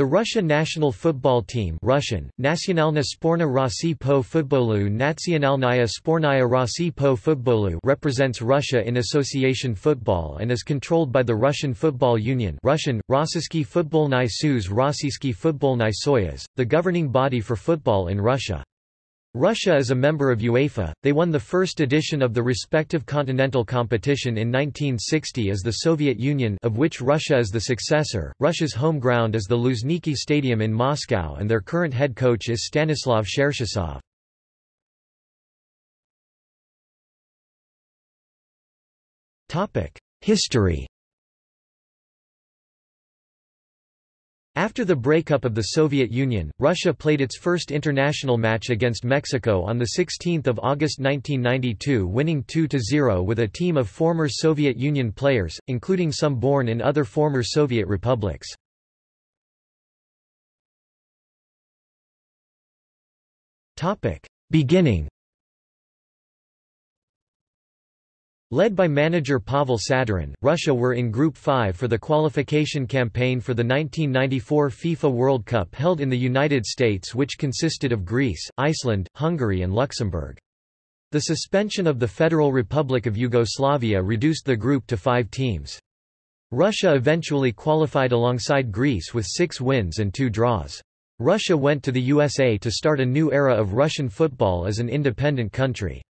The Russia national football team Russian, Nacionalna Sporna Rossi po futbolu Nacionalnaya Spornaya Rossi po futbolu represents Russia in association football and is controlled by the Russian Football Union Russian, Rossiyskiy Futbolny Soyuz Rossiyskiy Futbolny Soyuz, the governing body for football in Russia. Russia is a member of UEFA. They won the first edition of the respective continental competition in 1960 as the Soviet Union of which Russia is the successor. Russia's home ground is the Luzhniki Stadium in Moscow and their current head coach is Stanislav. Topic: History After the breakup of the Soviet Union, Russia played its first international match against Mexico on 16 August 1992 winning 2–0 with a team of former Soviet Union players, including some born in other former Soviet republics. Beginning Led by manager Pavel Sadyrin, Russia were in Group 5 for the qualification campaign for the 1994 FIFA World Cup held in the United States which consisted of Greece, Iceland, Hungary and Luxembourg. The suspension of the Federal Republic of Yugoslavia reduced the group to five teams. Russia eventually qualified alongside Greece with six wins and two draws. Russia went to the USA to start a new era of Russian football as an independent country.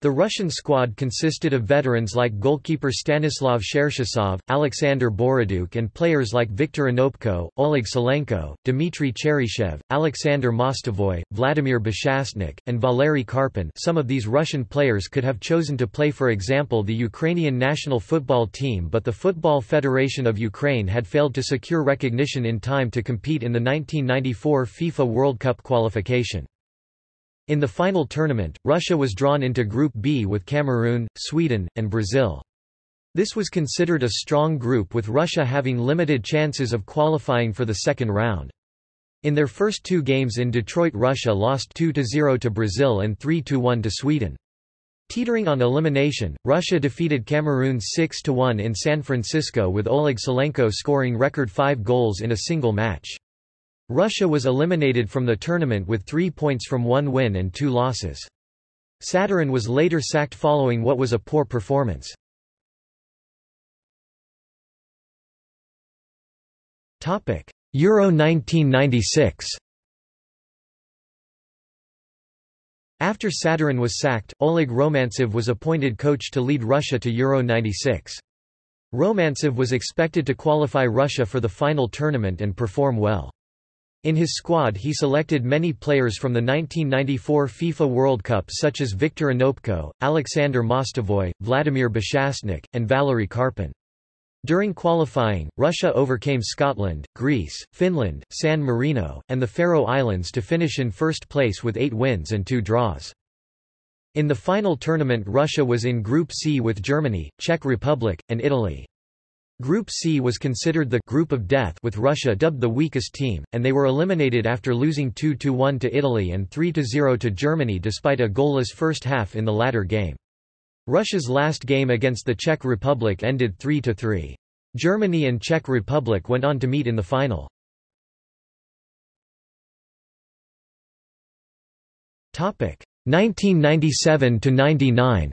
The Russian squad consisted of veterans like goalkeeper Stanislav Cherchesov, Alexander Borodyuk and players like Viktor Onopko, Oleg Salenko, Dmitry Cheryshev, Alexander Mostovoy, Vladimir Beschastnykh, and Valery Karpin some of these Russian players could have chosen to play for example the Ukrainian national football team but the Football Federation of Ukraine had failed to secure recognition in time to compete in the 1994 FIFA World Cup qualification. In the final tournament, Russia was drawn into Group B with Cameroon, Sweden, and Brazil. This was considered a strong group with Russia having limited chances of qualifying for the second round. In their first two games in Detroit Russia lost 2–0 to Brazil and 3–1 to Sweden. Teetering on elimination, Russia defeated Cameroon 6–1 in San Francisco with Oleg Salenko scoring record five goals in a single match. Russia was eliminated from the tournament with three points from one win and two losses. Sadyrin was later sacked following what was a poor performance. Euro 1996 After Sadyrin was sacked, Oleg Romantsev was appointed coach to lead Russia to Euro 96. Romantsev was expected to qualify Russia for the final tournament and perform well. In his squad he selected many players from the 1994 FIFA World Cup such as Viktor Onopko, Alexander Mostovoy, Vladimir Beschastnykh, and Valery Karpin. During qualifying, Russia overcame Scotland, Greece, Finland, San Marino, and the Faroe Islands to finish in first place with eight wins and two draws. In the final tournament Russia was in Group C with Germany, Czech Republic, and Italy. Group C was considered the group of death with Russia dubbed the weakest team, and they were eliminated after losing 2-1 to Italy and 3-0 to Germany despite a goalless first half in the latter game. Russia's last game against the Czech Republic ended 3-3. Germany and Czech Republic went on to meet in the final. Topic 1997 to 99.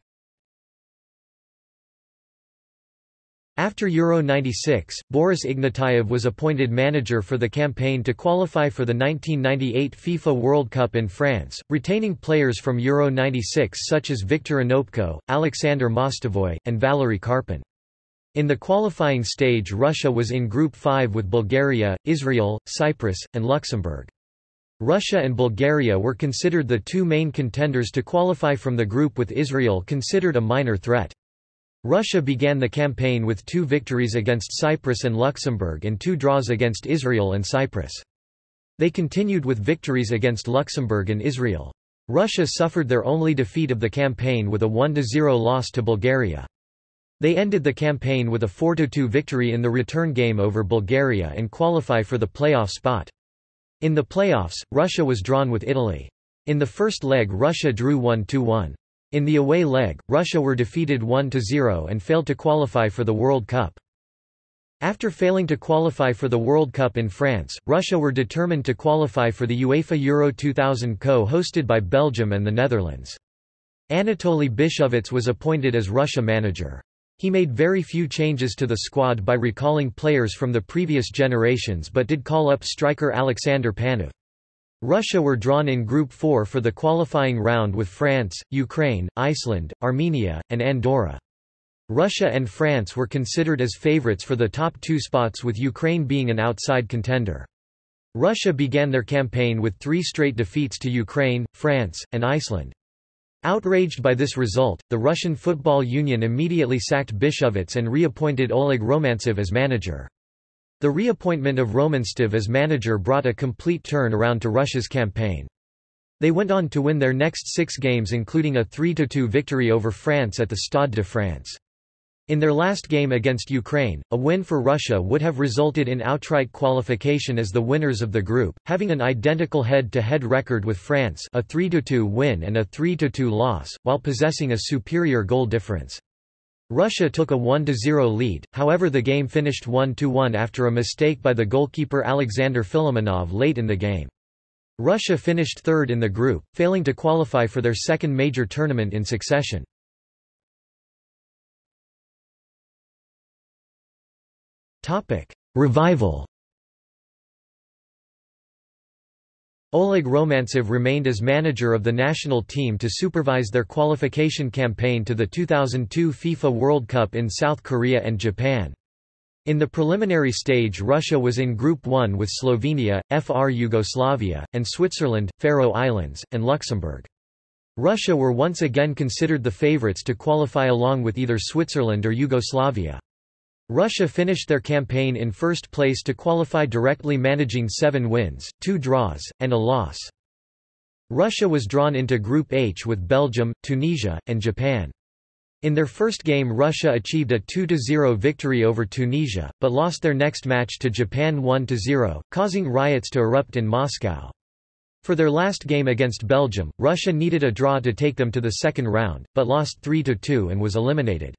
After Euro 96, Boris Ignatiev was appointed manager for the campaign to qualify for the 1998 FIFA World Cup in France, retaining players from Euro 96 such as Viktor Onopko, Alexander Mostovoy, and Valery Karpin. In the qualifying stage Russia was in Group 5 with Bulgaria, Israel, Cyprus, and Luxembourg. Russia and Bulgaria were considered the two main contenders to qualify from the group with Israel considered a minor threat. Russia began the campaign with two victories against Cyprus and Luxembourg and two draws against Israel and Cyprus. They continued with victories against Luxembourg and Israel. Russia suffered their only defeat of the campaign with a 1–0 loss to Bulgaria. They ended the campaign with a 4–2 victory in the return game over Bulgaria and qualify for the playoff spot. In the playoffs, Russia was drawn with Italy. In the first leg Russia drew 1–1. In the away leg, Russia were defeated 1–0 and failed to qualify for the World Cup. After failing to qualify for the World Cup in France, Russia were determined to qualify for the UEFA Euro 2000 co-hosted by Belgium and the Netherlands. Anatoly Byshovets was appointed as Russia manager. He made very few changes to the squad by recalling players from the previous generations but did call up striker Alexander Panov. Russia were drawn in Group 4 for the qualifying round with France, Ukraine, Iceland, Armenia, and Andorra. Russia and France were considered as favorites for the top two spots with Ukraine being an outside contender. Russia began their campaign with three straight defeats to Ukraine, France, and Iceland. Outraged by this result, the Russian Football Union immediately sacked Byshovets and reappointed Oleg Romantsev as manager. The reappointment of Romantsev as manager brought a complete turn around to Russia's campaign. They went on to win their next six games including a 3–2 victory over France at the Stade de France. In their last game against Ukraine, a win for Russia would have resulted in outright qualification as the winners of the group, having an identical head-to-head -head record with France a 3–2 win and a 3–2 loss, while possessing a superior goal difference. Russia took a 1–0 lead, however the game finished 1–1 after a mistake by the goalkeeper Alexander Filimonov late in the game. Russia finished third in the group, failing to qualify for their second major tournament in succession. Revival Oleg Romantsev remained as manager of the national team to supervise their qualification campaign to the 2002 FIFA World Cup in South Korea and Japan. In the preliminary stage Russia was in Group 1 with Slovenia, FR Yugoslavia, and Switzerland, Faroe Islands, and Luxembourg. Russia were once again considered the favourites to qualify along with either Switzerland or Yugoslavia. Russia finished their campaign in first place to qualify directly managing seven wins, two draws, and a loss. Russia was drawn into Group H with Belgium, Tunisia, and Japan. In their first game Russia achieved a 2–0 victory over Tunisia, but lost their next match to Japan 1–0, causing riots to erupt in Moscow. For their last game against Belgium, Russia needed a draw to take them to the second round, but lost 3–2 and was eliminated.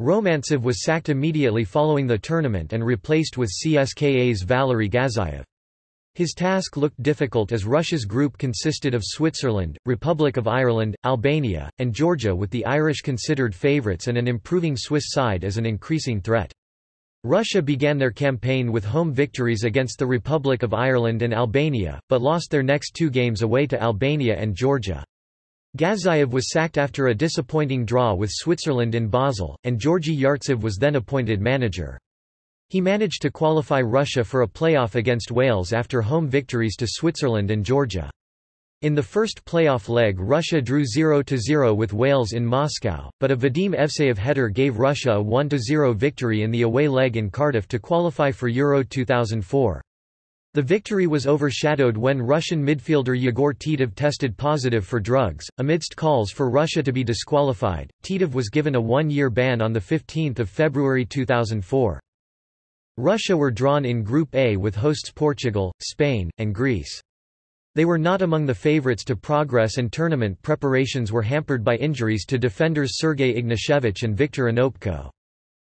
Romantsev was sacked immediately following the tournament and replaced with CSKA's Valery Gazzaev. His task looked difficult as Russia's group consisted of Switzerland, Republic of Ireland, Albania, and Georgia with the Irish considered favourites and an improving Swiss side as an increasing threat. Russia began their campaign with home victories against the Republic of Ireland and Albania, but lost their next two games away to Albania and Georgia. Gazzaev was sacked after a disappointing draw with Switzerland in Basel, and Georgy Yartsev was then appointed manager. He managed to qualify Russia for a playoff against Wales after home victories to Switzerland and Georgia. In the first playoff leg Russia drew 0–0 with Wales in Moscow, but a Vadim Evseyev header gave Russia a 1–0 victory in the away leg in Cardiff to qualify for Euro 2004. The victory was overshadowed when Russian midfielder Yegor Titov tested positive for drugs. Amidst calls for Russia to be disqualified, Titov was given a one-year ban on 15 February 2004. Russia were drawn in Group A with hosts Portugal, Spain, and Greece. They were not among the favourites to progress and tournament preparations were hampered by injuries to defenders Sergei Ignashevich and Viktor Onopko.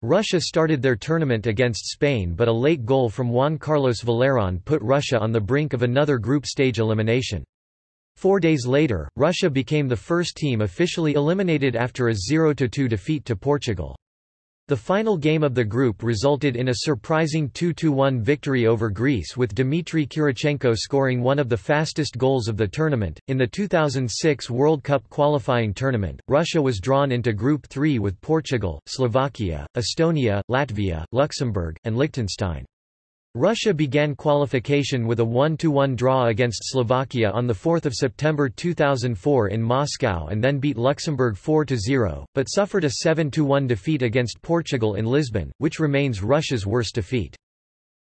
Russia started their tournament against Spain but a late goal from Juan Carlos Valerón put Russia on the brink of another group stage elimination. Four days later, Russia became the first team officially eliminated after a 0–2 defeat to Portugal. The final game of the group resulted in a surprising 2–1 victory over Greece with Dmitry Kirichenko scoring one of the fastest goals of the tournament. In the 2006 World Cup qualifying tournament, Russia was drawn into Group 3 with Portugal, Slovakia, Estonia, Latvia, Luxembourg, and Liechtenstein. Russia began qualification with a 1–1 draw against Slovakia on 4 September 2004 in Moscow and then beat Luxembourg 4–0, but suffered a 7–1 defeat against Portugal in Lisbon, which remains Russia's worst defeat.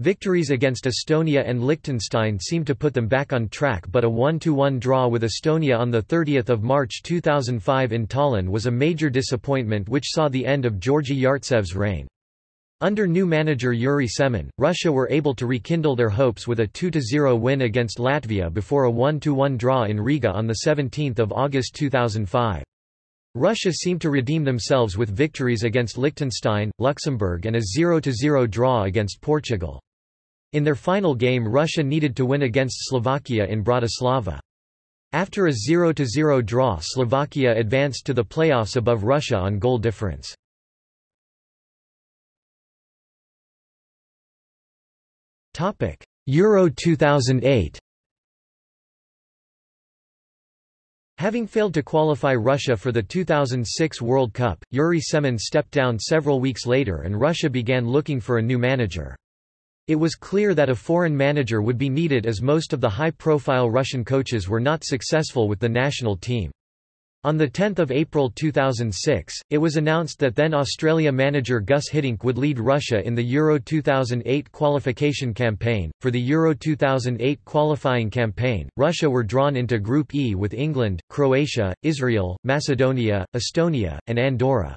Victories against Estonia and Liechtenstein seemed to put them back on track but a 1–1 draw with Estonia on 30 March 2005 in Tallinn was a major disappointment which saw the end of Georgy Yartsev's reign. Under new manager Yuri Semin, Russia were able to rekindle their hopes with a 2–0 win against Latvia before a 1–1 draw in Riga on 17 August 2005. Russia seemed to redeem themselves with victories against Liechtenstein, Luxembourg and a 0–0 draw against Portugal. In their final game Russia needed to win against Slovakia in Bratislava. After a 0–0 draw Slovakia advanced to the playoffs above Russia on goal difference. Euro 2008 Having failed to qualify Russia for the 2006 World Cup, Yuri Semin stepped down several weeks later and Russia began looking for a new manager. It was clear that a foreign manager would be needed as most of the high-profile Russian coaches were not successful with the national team. On 10 April 2006, it was announced that then Australia manager Gus Hiddink would lead Russia in the Euro 2008 qualification campaign. For the Euro 2008 qualifying campaign, Russia were drawn into Group E with England, Croatia, Israel, Macedonia, Estonia, and Andorra.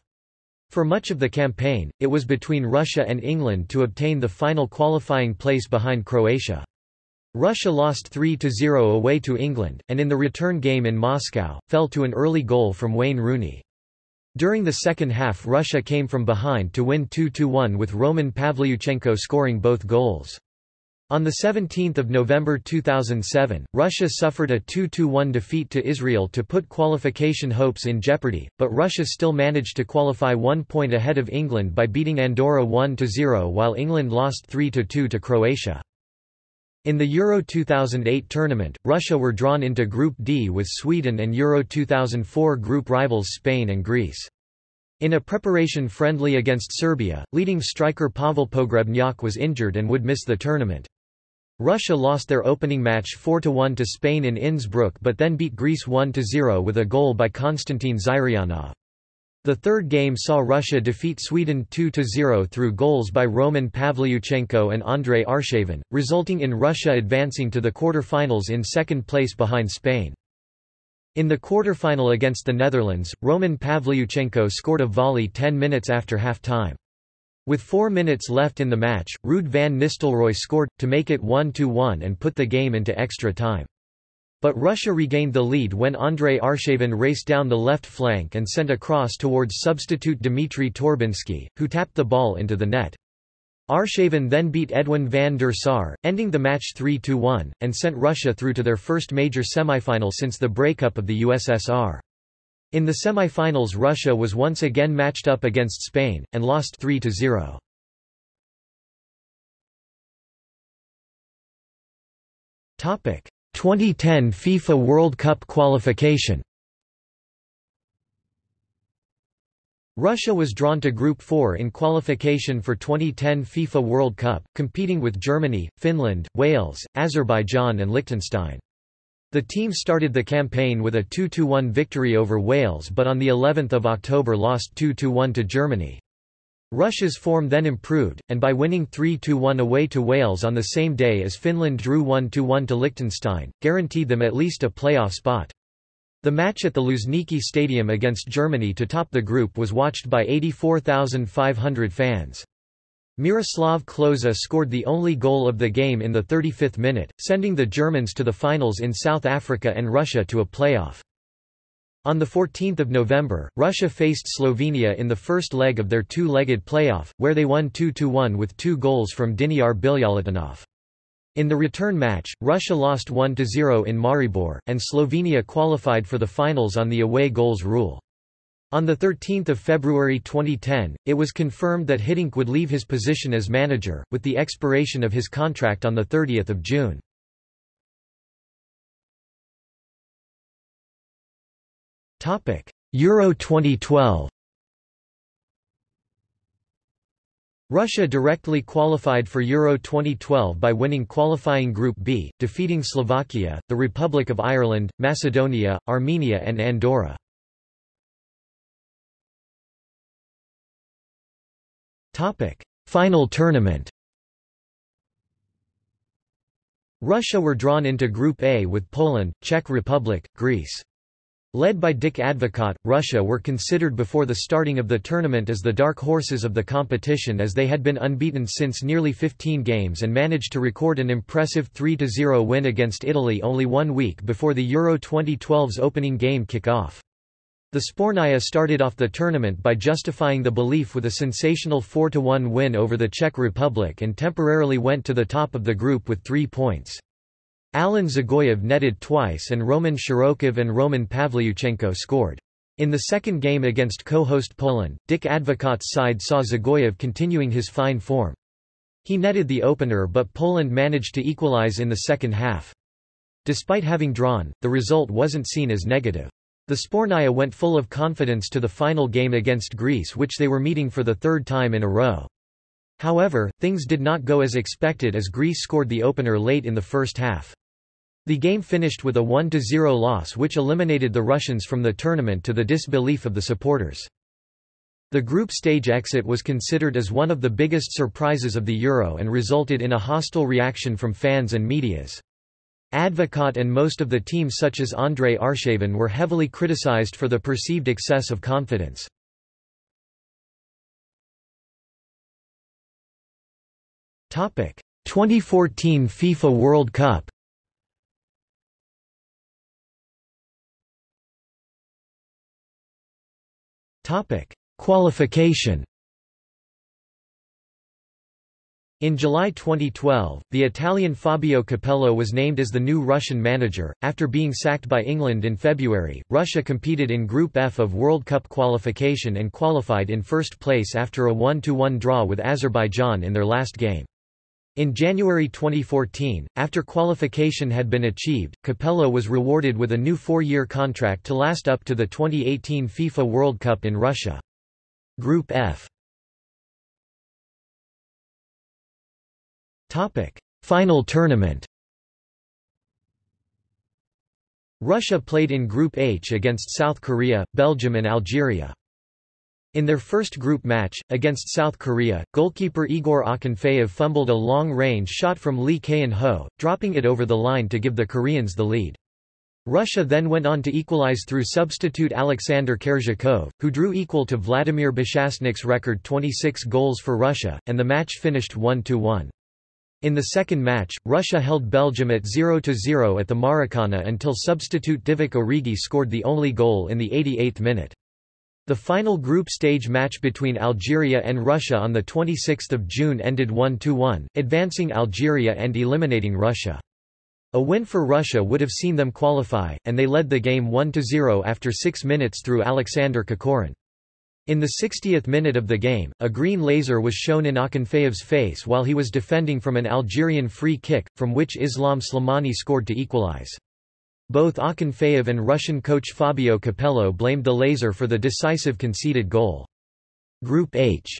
For much of the campaign, it was between Russia and England to obtain the final qualifying place behind Croatia. Russia lost 3–0 away to England, and in the return game in Moscow, fell to an early goal from Wayne Rooney. During the second half Russia came from behind to win 2–1 with Roman Pavlyuchenko scoring both goals. On 17 November 2007, Russia suffered a 2–1 defeat to Israel to put qualification hopes in jeopardy, but Russia still managed to qualify one point ahead of England by beating Andorra 1–0 while England lost 3–2 to Croatia. In the Euro 2008 tournament, Russia were drawn into Group D with Sweden and Euro 2004 group rivals Spain and Greece. In a preparation friendly against Serbia, leading striker Pavel Pogrebnyak was injured and would miss the tournament. Russia lost their opening match 4–1 to Spain in Innsbruck but then beat Greece 1–0 with a goal by Konstantin Zyryanov. The third game saw Russia defeat Sweden 2–0 through goals by Roman Pavlyuchenko and Andrei Arshavin, resulting in Russia advancing to the quarter-finals in second place behind Spain. In the quarter-final against the Netherlands, Roman Pavlyuchenko scored a volley 10 minutes after half-time. With four minutes left in the match, Ruud van Nistelrooy scored, to make it 1–1 and put the game into extra time. But Russia regained the lead when Andrei Arshavin raced down the left flank and sent a cross towards substitute Dmitry Torbinsky, who tapped the ball into the net. Arshavin then beat Edwin van der Sar, ending the match 3–1, and sent Russia through to their first major semifinal since the breakup of the USSR. In the semifinals Russia was once again matched up against Spain, and lost 3–0. Topic 2010 FIFA World Cup qualification Russia was drawn to Group 4 in qualification for 2010 FIFA World Cup, competing with Germany, Finland, Wales, Azerbaijan and Liechtenstein. The team started the campaign with a 2–1 victory over Wales but on the 11th of October lost 2–1 to Germany. Russia's form then improved, and by winning 3–1 away to Wales on the same day as Finland drew 1–1 to Liechtenstein, guaranteed them at least a playoff spot. The match at the Luzhniki Stadium against Germany to top the group was watched by 84,500 fans. Miroslav Klose scored the only goal of the game in the 35th minute, sending the Germans to the finals in South Africa and Russia to a playoff. On 14 November, Russia faced Slovenia in the first leg of their two-legged playoff, where they won 2–1 with two goals from Diniar Bilyaletdinov. In the return match, Russia lost 1–0 in Maribor, and Slovenia qualified for the finals on the away goals rule. On 13 February 2010, it was confirmed that Hiddink would leave his position as manager, with the expiration of his contract on 30 June. Euro 2012 Russia directly qualified for Euro 2012 by winning qualifying Group B, defeating Slovakia, the Republic of Ireland, Macedonia, Armenia and Andorra. Final tournament Russia were drawn into Group A with Poland, Czech Republic, Greece. Led by Dick Advocaat, Russia were considered before the starting of the tournament as the dark horses of the competition as they had been unbeaten since nearly 15 games and managed to record an impressive 3–0 win against Italy only one week before the Euro 2012's opening game kick-off. The Sbornaya started off the tournament by justifying the belief with a sensational 4–1 win over the Czech Republic and temporarily went to the top of the group with three points. Alen Dzagoev netted twice and Roman Shirokov and Roman Pavlyuchenko scored. In the second game against co-host Poland, Dick Advocaat's side saw Dzagoev continuing his fine form. He netted the opener but Poland managed to equalize in the second half. Despite having drawn, the result wasn't seen as negative. The Sbornaya went full of confidence to the final game against Greece which they were meeting for the third time in a row. However, things did not go as expected as Greece scored the opener late in the first half. The game finished with a 1–0 loss which eliminated the Russians from the tournament to the disbelief of the supporters. The group stage exit was considered as one of the biggest surprises of the Euro and resulted in a hostile reaction from fans and medias. Advocaat and most of the team such as Andrei Arshavin were heavily criticized for the perceived excess of confidence. Topic: 2014 FIFA World Cup. Topic: Qualification. In July 2012, the Italian Fabio Capello was named as the new Russian manager. After being sacked by England in February, Russia competed in Group F of World Cup qualification and qualified in first place after a 1-1 draw with Azerbaijan in their last game. In January 2014, after qualification had been achieved, Capello was rewarded with a new four-year contract to last up to the 2018 FIFA World Cup in Russia. Group F Final tournament. Russia played in Group H against South Korea, Belgium and Algeria. In their first group match, against South Korea, goalkeeper Igor Akinfeev fumbled a long-range shot from Lee Keun-ho, dropping it over the line to give the Koreans the lead. Russia then went on to equalize through substitute Alexander Kerzhakov, who drew equal to Vladimir Beschastnykh's record 26 goals for Russia, and the match finished 1–1. In the second match, Russia held Belgium at 0–0 at the Maracana until substitute Divock Origi scored the only goal in the 88th minute. The final group stage match between Algeria and Russia on 26 June ended 1–1, advancing Algeria and eliminating Russia. A win for Russia would have seen them qualify, and they led the game 1–0 after six minutes through Alexander Kokorin. In the 60th minute of the game, a green laser was shown in Akinfeev's face while he was defending from an Algerian free kick, from which Islam Slimani scored to equalize. Both Akinfeev and Russian coach Fabio Capello blamed the laser for the decisive conceded goal. Group H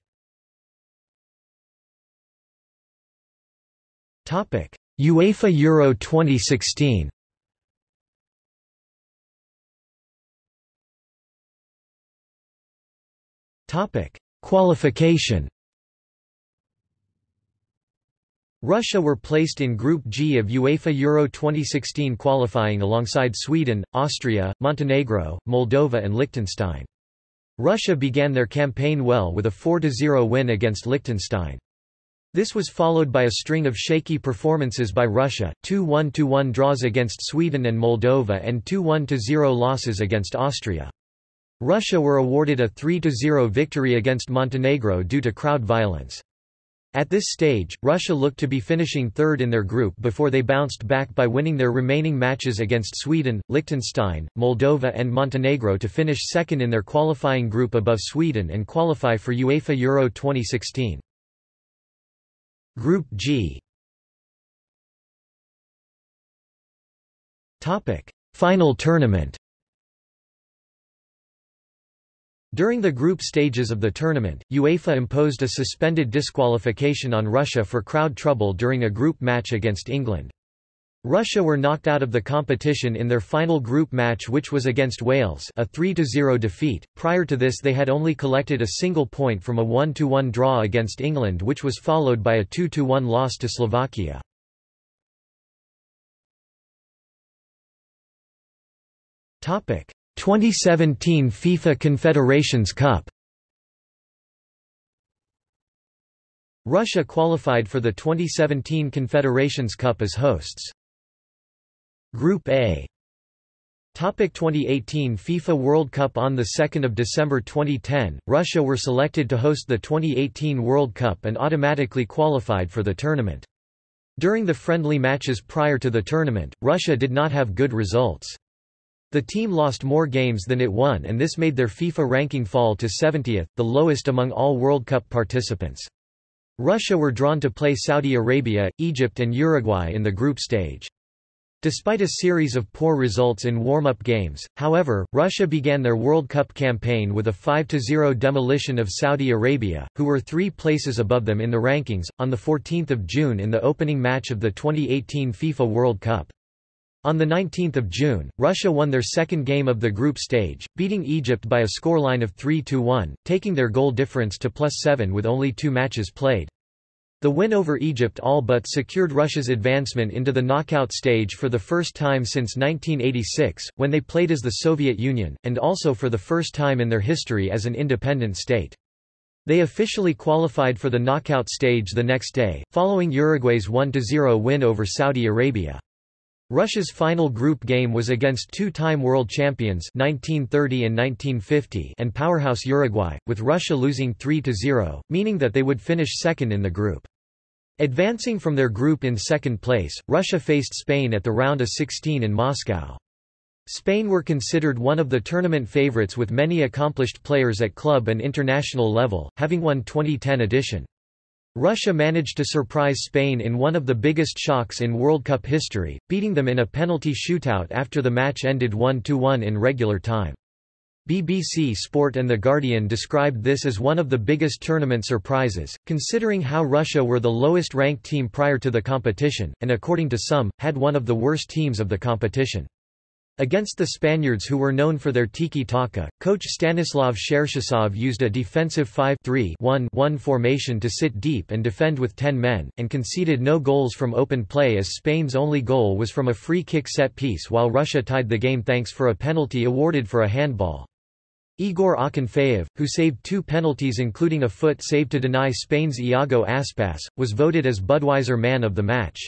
UEFA Euro 2016 Topic: Qualification. Russia were placed in Group G of UEFA Euro 2016 qualifying alongside Sweden, Austria, Montenegro, Moldova and Liechtenstein. Russia began their campaign well with a 4–0 win against Liechtenstein. This was followed by a string of shaky performances by Russia, two 1–1 draws against Sweden and Moldova and two 1–0 losses against Austria. Russia were awarded a 3–0 victory against Montenegro due to crowd violence. At this stage, Russia looked to be finishing third in their group before they bounced back by winning their remaining matches against Sweden, Liechtenstein, Moldova and Montenegro to finish second in their qualifying group above Sweden and qualify for UEFA Euro 2016. Group G. Final tournament During the group stages of the tournament, UEFA imposed a suspended disqualification on Russia for crowd trouble during a group match against England. Russia were knocked out of the competition in their final group match which was against Wales a 3–0 defeat. Prior to this they had only collected a single point from a 1–1 draw against England which was followed by a 2–1 loss to Slovakia. Topic: 2017 FIFA Confederations Cup Russia qualified for the 2017 Confederations Cup as hosts. Group A Topic 2018 FIFA World Cup On 2 December 2010, Russia were selected to host the 2018 World Cup and automatically qualified for the tournament. During the friendly matches prior to the tournament, Russia did not have good results. The team lost more games than it won and this made their FIFA ranking fall to 70th, the lowest among all World Cup participants. Russia were drawn to play Saudi Arabia, Egypt and Uruguay in the group stage. Despite a series of poor results in warm-up games, however, Russia began their World Cup campaign with a 5-0 demolition of Saudi Arabia, who were three places above them in the rankings, on 14 June in the opening match of the 2018 FIFA World Cup. On 19 June, Russia won their second game of the group stage, beating Egypt by a scoreline of 3-1, taking their goal difference to plus 7 with only two matches played. The win over Egypt all but secured Russia's advancement into the knockout stage for the first time since 1986, when they played as the Soviet Union, and also for the first time in their history as an independent state. They officially qualified for the knockout stage the next day, following Uruguay's 1-0 win over Saudi Arabia. Russia's final group game was against two-time world champions 1930 and 1950 and powerhouse Uruguay, with Russia losing 3-0, meaning that they would finish second in the group. Advancing from their group in second place, Russia faced Spain at the round of 16 in Moscow. Spain were considered one of the tournament favorites with many accomplished players at club and international level, having won 2010 edition. Russia managed to surprise Spain in one of the biggest shocks in World Cup history, beating them in a penalty shootout after the match ended 1-1 in regular time. BBC Sport and The Guardian described this as one of the biggest tournament surprises, considering how Russia were the lowest-ranked team prior to the competition, and according to some, had one of the worst teams of the competition. Against the Spaniards who were known for their tiki-taka, coach Stanislav Cherchesov used a defensive 5-3-1-1 formation to sit deep and defend with 10 men, and conceded no goals from open play as Spain's only goal was from a free kick set piece while Russia tied the game thanks for a penalty awarded for a handball. Igor Akinfeev, who saved two penalties including a foot save to deny Spain's Iago Aspas, was voted as Budweiser Man of the Match.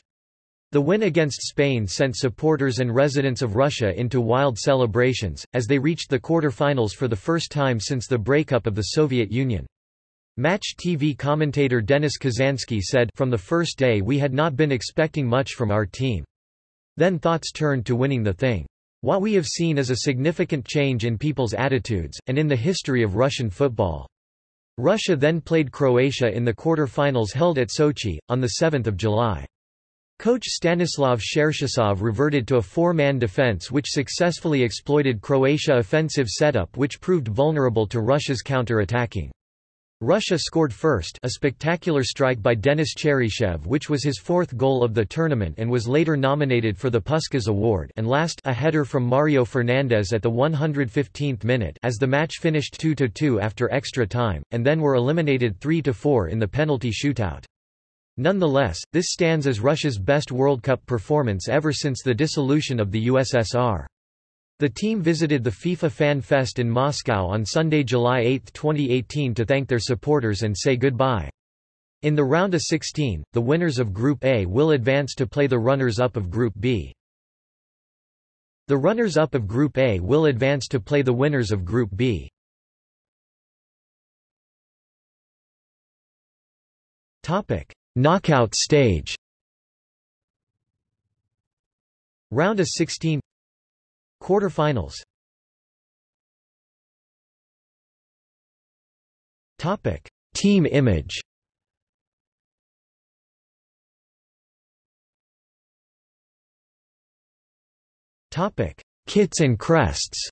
The win against Spain sent supporters and residents of Russia into wild celebrations, as they reached the quarter-finals for the first time since the breakup of the Soviet Union. Match TV commentator Denis Kazansky said, From the first day we had not been expecting much from our team. Then thoughts turned to winning the thing. What we have seen is a significant change in people's attitudes, and in the history of Russian football. Russia then played Croatia in the quarter-finals held at Sochi, on 7 July. Coach Stanislav Cherchesov reverted to a four-man defense which successfully exploited Croatia offensive setup which proved vulnerable to Russia's counter-attacking. Russia scored first a spectacular strike by Denis Cheryshev which was his fourth goal of the tournament and was later nominated for the Puskas Award and last a header from Mario Fernandes at the 115th minute as the match finished 2-2 after extra time, and then were eliminated 3-4 in the penalty shootout. Nonetheless, this stands as Russia's best World Cup performance ever since the dissolution of the USSR. The team visited the FIFA Fan Fest in Moscow on Sunday, July 8, 2018 to thank their supporters and say goodbye. In the round of 16, the winners of Group A will advance to play the runners-up of Group B. The runners-up of Group A will advance to play the winners of Group B. Topic: Knockout stage. Round of 16 Quarterfinals. Topic. Team image. Topic. Kits and crests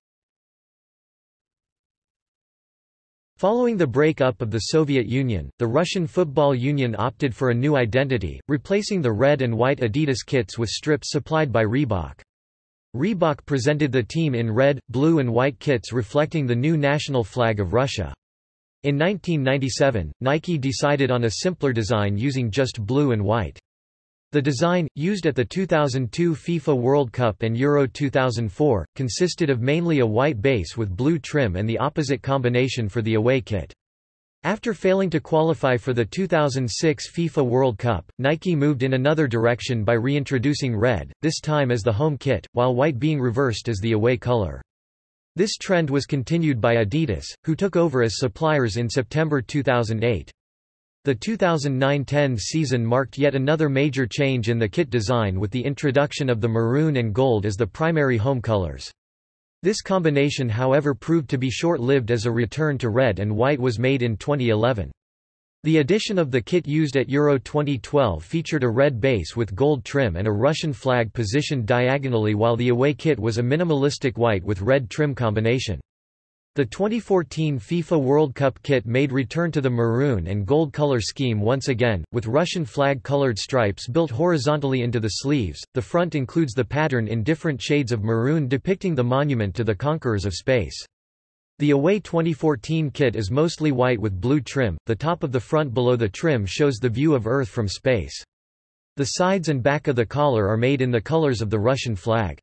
Following the breakup of the Soviet Union, the Russian Football Union opted for a new identity, replacing the red and white Adidas kits with strips supplied by Reebok. Reebok presented the team in red, blue and white kits reflecting the new national flag of Russia. In 1997, Nike decided on a simpler design using just blue and white. The design, used at the 2002 FIFA World Cup and Euro 2004, consisted of mainly a white base with blue trim and the opposite combination for the away kit. After failing to qualify for the 2006 FIFA World Cup, Nike moved in another direction by reintroducing red, this time as the home kit, while white being reversed as the away color. This trend was continued by Adidas, who took over as suppliers in September 2008. The 2009-10 season marked yet another major change in the kit design with the introduction of the maroon and gold as the primary home colors. This combination however proved to be short-lived as a return to red and white was made in 2011. The edition of the kit used at Euro 2012 featured a red base with gold trim and a Russian flag positioned diagonally while the away kit was a minimalistic white with red trim combination. The 2014 FIFA World Cup kit made return to the maroon and gold color scheme once again, with Russian flag colored stripes built horizontally into the sleeves. The front includes the pattern in different shades of maroon depicting the monument to the conquerors of space. The away 2014 kit is mostly white with blue trim, the top of the front below the trim shows the view of Earth from space. The sides and back of the collar are made in the colors of the Russian flag.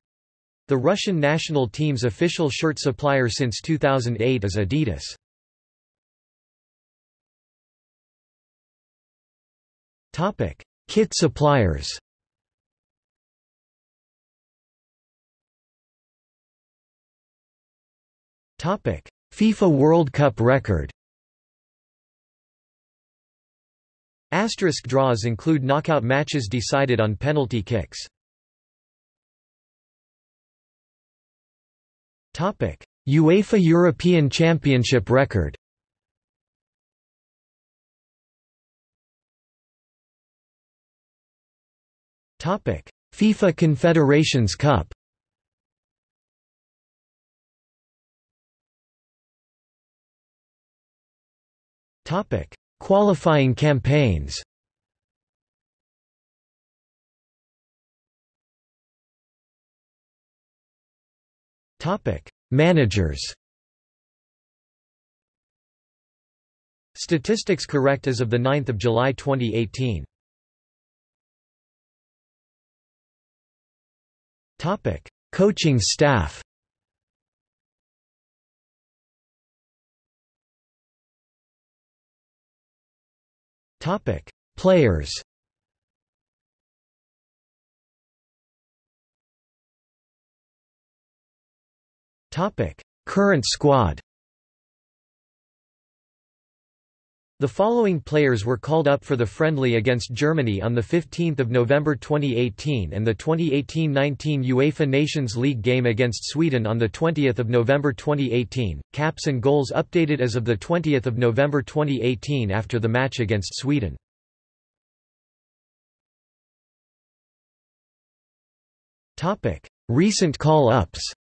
The Russian national team's official shirt supplier since 2008 is Adidas. Topic: Kit suppliers. Topic: FIFA World Cup record. Asterisk draws include knockout matches decided on penalty kicks. UEFA European Championship record. FIFA Confederations Cup. Qualifying campaigns. Managers. Statistics correct as of the 9th of July 2018. Topic: Coaching staff. Topic: Players. Current squad. The following players were called up for the friendly against Germany on 15 November 2018 and the 2018-19 UEFA Nations League game against Sweden on 20 November 2018, caps and goals updated as of 20 November 2018 after the match against Sweden. Recent call-ups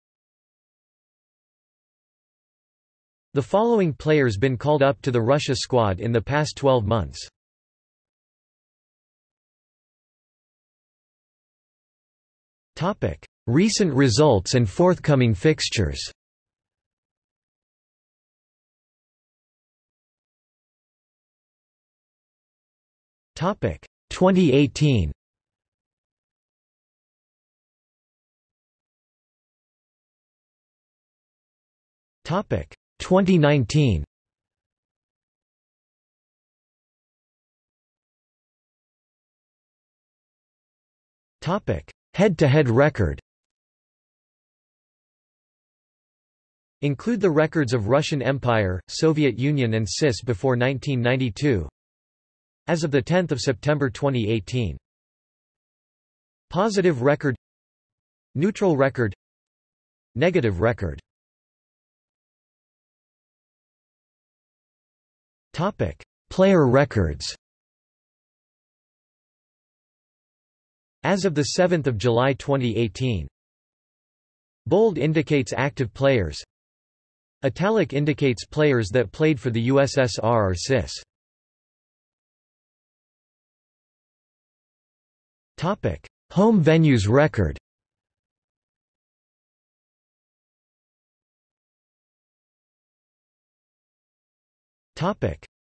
The following players been called up to the Russia squad in the past 12 months. Recent results and forthcoming fixtures. Topic: 2018. Topic: 2019 Topic: Head-to-head record. Include the records of Russian Empire, Soviet Union and CIS before 1992. As of the 10th of September 2018. Positive record Neutral record Negative record Topic: Player records. As of the 7th of July 2018. Bold indicates active players. Italic indicates players that played for the USSR or CIS. Topic: Home venues record.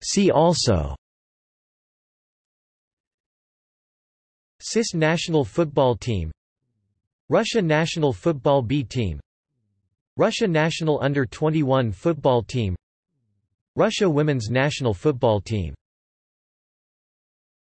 See also. CIS national football team. Russia national football B team. Russia national under-21 football team. Russia women's national football team